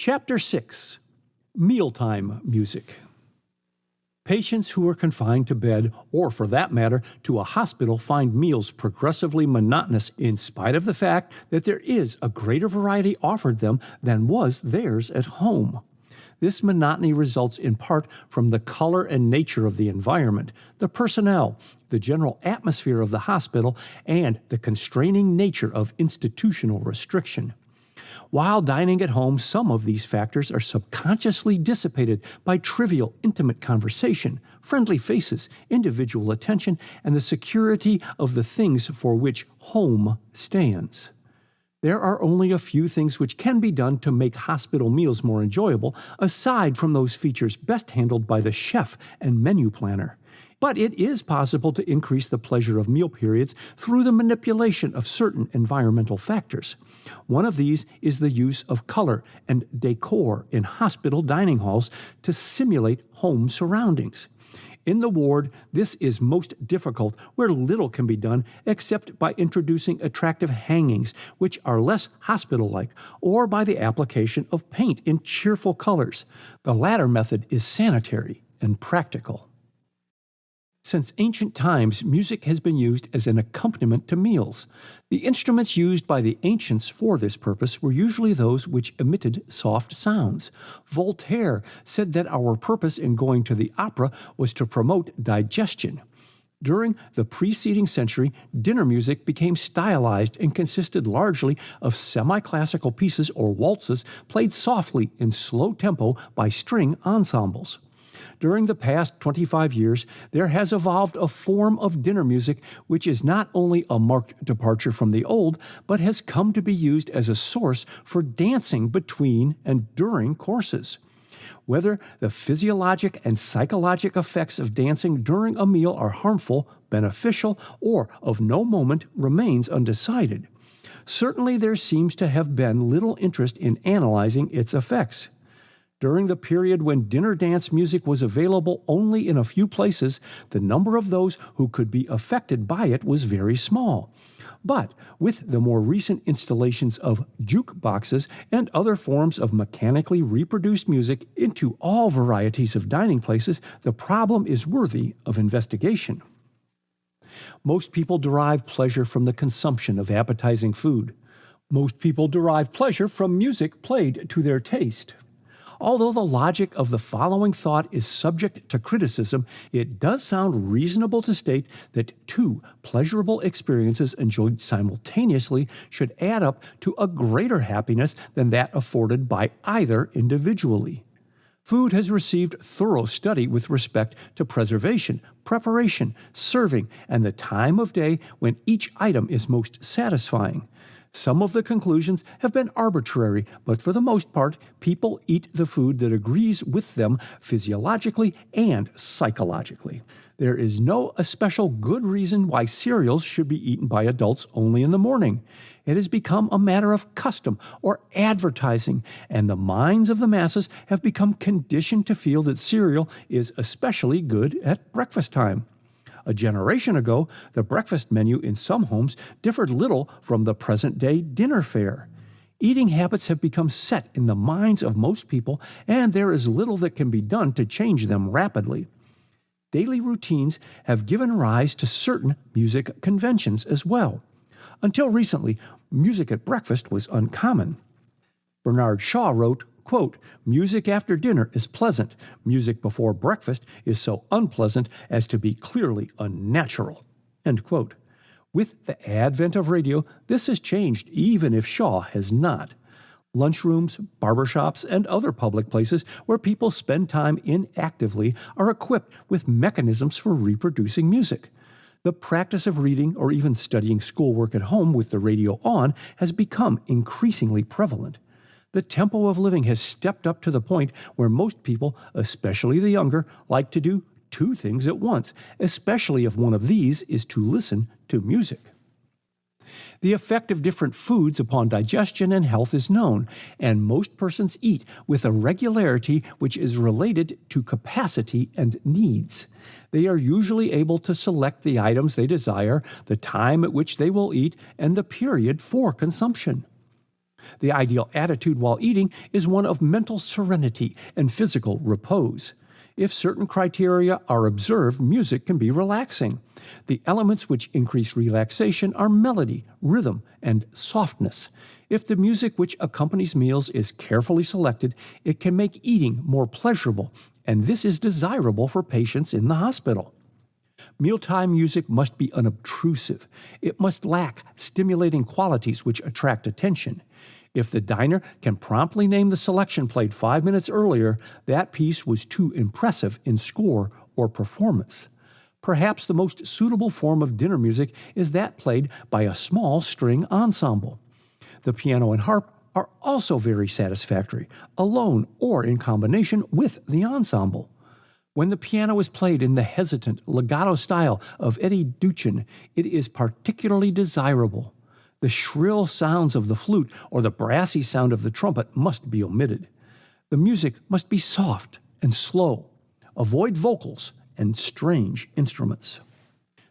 Chapter 6 Mealtime Music Patients who are confined to bed, or for that matter, to a hospital, find meals progressively monotonous in spite of the fact that there is a greater variety offered them than was theirs at home. This monotony results in part from the color and nature of the environment, the personnel, the general atmosphere of the hospital, and the constraining nature of institutional restriction. While dining at home, some of these factors are subconsciously dissipated by trivial, intimate conversation, friendly faces, individual attention, and the security of the things for which home stands. There are only a few things which can be done to make hospital meals more enjoyable, aside from those features best handled by the chef and menu planner. But it is possible to increase the pleasure of meal periods through the manipulation of certain environmental factors. One of these is the use of color and decor in hospital dining halls to simulate home surroundings. In the ward, this is most difficult where little can be done except by introducing attractive hangings, which are less hospital like, or by the application of paint in cheerful colors. The latter method is sanitary and practical. Since ancient times, music has been used as an accompaniment to meals. The instruments used by the ancients for this purpose were usually those which emitted soft sounds. Voltaire said that our purpose in going to the opera was to promote digestion. During the preceding century, dinner music became stylized and consisted largely of semi classical pieces or waltzes played softly in slow tempo by string ensembles. During the past 25 years, there has evolved a form of dinner music which is not only a marked departure from the old, but has come to be used as a source for dancing between and during courses. Whether the physiologic and psychologic effects of dancing during a meal are harmful, beneficial, or of no moment remains undecided. Certainly, there seems to have been little interest in analyzing its effects. During the period when dinner dance music was available only in a few places, the number of those who could be affected by it was very small. But with the more recent installations of jukeboxes and other forms of mechanically reproduced music into all varieties of dining places, the problem is worthy of investigation. Most people derive pleasure from the consumption of appetizing food. Most people derive pleasure from music played to their taste. Although the logic of the following thought is subject to criticism, it does sound reasonable to state that two pleasurable experiences enjoyed simultaneously should add up to a greater happiness than that afforded by either individually. Food has received thorough study with respect to preservation, preparation, serving, and the time of day when each item is most satisfying. Some of the conclusions have been arbitrary, but for the most part, people eat the food that agrees with them physiologically and psychologically. There is no especial good reason why cereals should be eaten by adults only in the morning. It has become a matter of custom or advertising, and the minds of the masses have become conditioned to feel that cereal is especially good at breakfast time. A generation ago, the breakfast menu in some homes differed little from the present day dinner fare. Eating habits have become set in the minds of most people, and there is little that can be done to change them rapidly. Daily routines have given rise to certain music conventions as well. Until recently, music at breakfast was uncommon. Bernard Shaw wrote, Quote, music after dinner is pleasant. Music before breakfast is so unpleasant as to be clearly unnatural. End quote. With the advent of radio, this has changed, even if Shaw has not. Lunchrooms, barbershops, and other public places where people spend time inactively are equipped with mechanisms for reproducing music. The practice of reading or even studying schoolwork at home with the radio on has become increasingly prevalent. The tempo of living has stepped up to the point where most people, especially the younger, like to do two things at once, especially if one of these is to listen to music. The effect of different foods upon digestion and health is known, and most persons eat with a regularity which is related to capacity and needs. They are usually able to select the items they desire, the time at which they will eat, and the period for consumption. The ideal attitude while eating is one of mental serenity and physical repose. If certain criteria are observed, music can be relaxing. The elements which increase relaxation are melody, rhythm, and softness. If the music which accompanies meals is carefully selected, it can make eating more pleasurable, and this is desirable for patients in the hospital. Mealtime music must be unobtrusive. It must lack stimulating qualities which attract attention. If the diner can promptly name the selection played five minutes earlier, that piece was too impressive in score or performance. Perhaps the most suitable form of dinner music is that played by a small string ensemble. The piano and harp are also very satisfactory, alone or in combination with the ensemble. When the piano is played in the hesitant, legato style of Eddie Duchin, it is particularly desirable. The shrill sounds of the flute or the brassy sound of the trumpet must be omitted. The music must be soft and slow. Avoid vocals and strange instruments.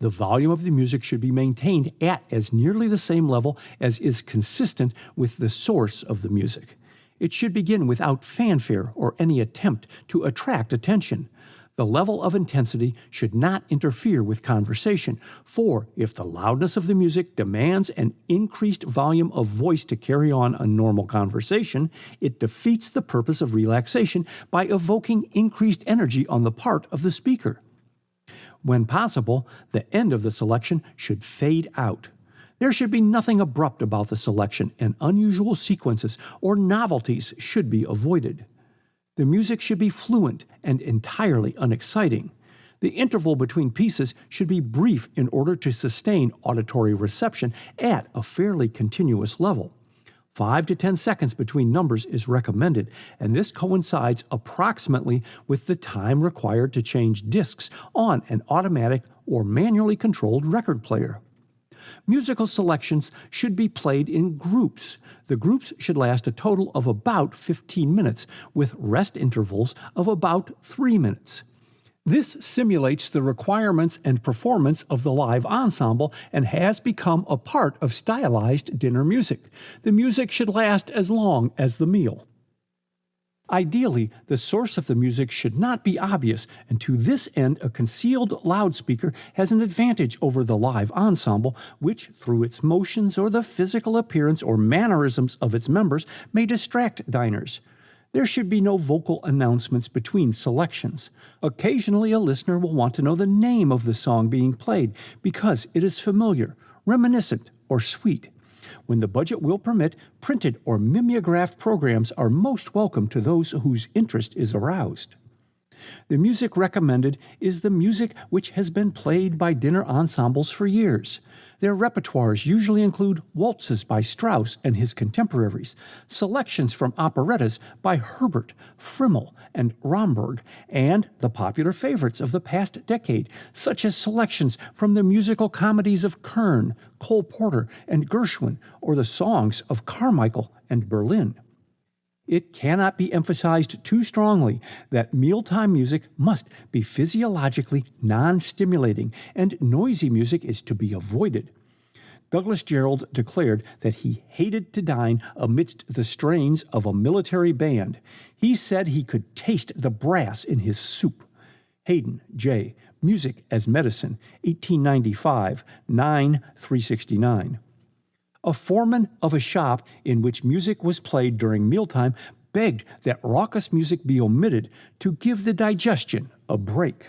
The volume of the music should be maintained at as nearly the same level as is consistent with the source of the music. It should begin without fanfare or any attempt to attract attention. The level of intensity should not interfere with conversation, for if the loudness of the music demands an increased volume of voice to carry on a normal conversation, it defeats the purpose of relaxation by evoking increased energy on the part of the speaker. When possible, the end of the selection should fade out. There should be nothing abrupt about the selection, and unusual sequences or novelties should be avoided. The music should be fluent and entirely unexciting. The interval between pieces should be brief in order to sustain auditory reception at a fairly continuous level. 5 to 10 seconds between numbers is recommended, and this coincides approximately with the time required to change discs on an automatic or manually controlled record player. Musical selections should be played in groups. The groups should last a total of about 15 minutes, with rest intervals of about 3 minutes. This simulates the requirements and performance of the live ensemble and has become a part of stylized dinner music. The music should last as long as the meal. Ideally, the source of the music should not be obvious, and to this end, a concealed loudspeaker has an advantage over the live ensemble, which, through its motions or the physical appearance or mannerisms of its members, may distract diners. There should be no vocal announcements between selections. Occasionally, a listener will want to know the name of the song being played because it is familiar, reminiscent, or sweet. When the budget will permit, printed or mimeographed programs are most welcome to those whose interest is aroused. The music recommended is the music which has been played by dinner ensembles for years. Their repertoires usually include waltzes by Strauss and his contemporaries, selections from operettas by Herbert, Friml, and Romberg, and the popular favorites of the past decade, such as selections from the musical comedies of Kern, Cole Porter, and Gershwin, or the songs of Carmichael and Berlin. It cannot be emphasized too strongly that mealtime music must be physiologically non stimulating and noisy music is to be avoided. Douglas Jerrold declared that he hated to dine amidst the strains of a military band. He said he could taste the brass in his soup. Hayden, J., Music as Medicine, 1895, 9 369. A foreman of a shop in which music was played during mealtime begged that raucous music be omitted to give the digestion a break.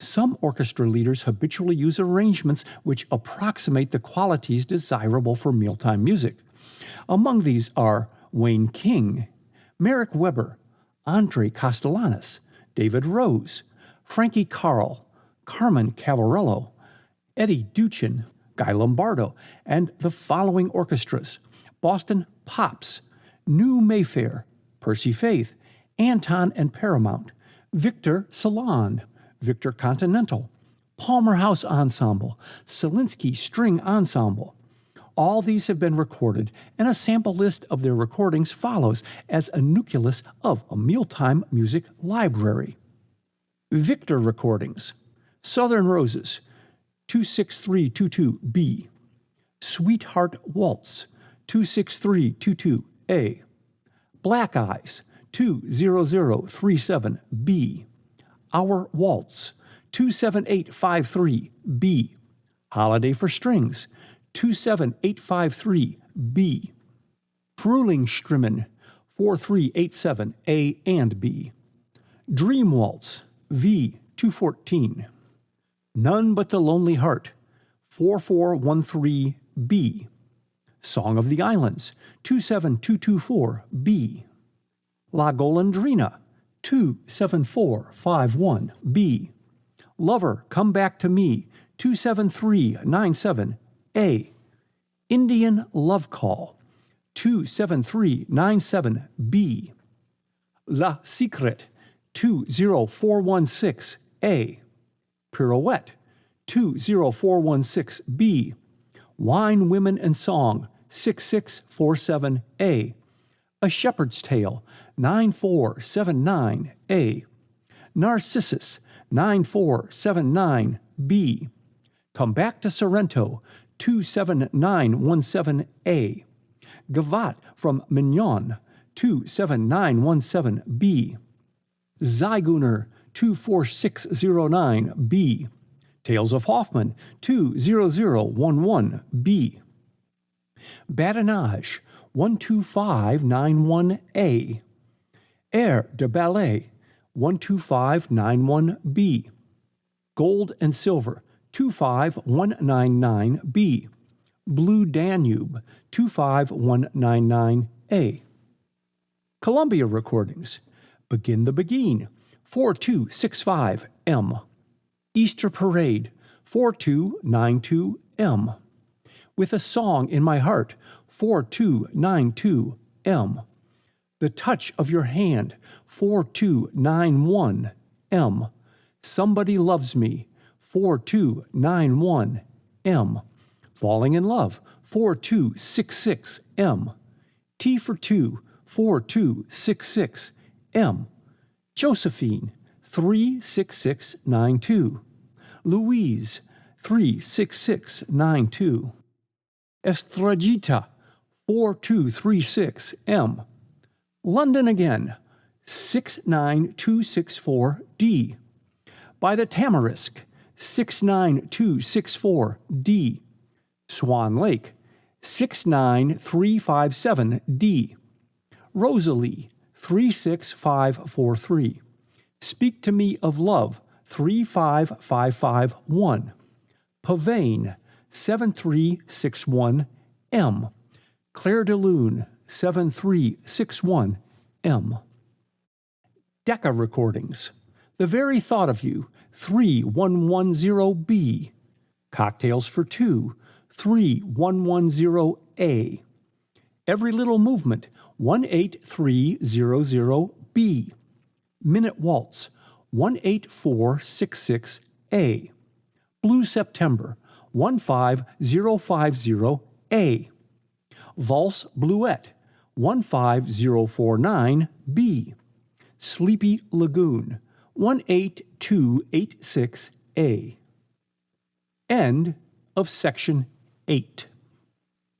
Some orchestra leaders habitually use arrangements which approximate the qualities desirable for mealtime music. Among these are Wayne King, Marek Weber, Andre Kostelanetz, David Rose, Frankie Carl, Carmen Cavallaro, Eddie Duchin, Guy Lombardo, and the following orchestras Boston Pops, New Mayfair, Percy Faith, Anton and Paramount, Victor Salon, Victor Continental, Palmer House Ensemble, Selinsky String Ensemble. All these have been recorded, and a sample list of their recordings follows as a nucleus of a mealtime music library. Victor Recordings Southern Roses, 26322B, Sweetheart Waltz, 26322A. Black Eyes 20037B. Our Waltz 27853B. Holiday for Strings 27853B. Frühlingsstimmen 4387A and B. Dream Waltz V214. None But the Lonely Heart 4413B. Song of the Islands 27224B. La Golondrina 27451B. Lover Come Back to Me 27397A. Indian Love Call 27397B. La Secret 20416A. Pirouette 20416B. Wine, Women, and Song 6647A. A Shepherd's Tale 9479A. Narcissus 9479B. Come Back to Sorrento 27917A. Gavotte from Mignon 27917B. Zigeuner 24609B. Tales of Hoffman 20011B. Badinage 12591A. Air de Ballet 12591B. Gold and Silver 25199B. Blue Danube 25199A. Columbia Recordings Begin the Beguine 4265M. Easter Parade 4292M. With a Song in My Heart 4292M. The Touch of Your Hand 4291M. Somebody Loves Me 4291M. Falling in Love 4266M. Tea for 2 4266M. Josephine 36692. Louise 36692. Estragita 4236M. Londonderry Air 69264D. By the Tamarisk 69264D. Swan Lake 69357D. Rosalie 36543. Speak to Me of Love 35551. Pavane 7361M. Clair de Lune 7361M. Decca Recordings. The Very Thought of You 3110B. Cocktails for Two 3110A. Every Little Movement 18300B. Minute Waltz 18466A. Blue September 15050A. Valse Bluette 15049B. Sleepy Lagoon 18286A. End of section 8.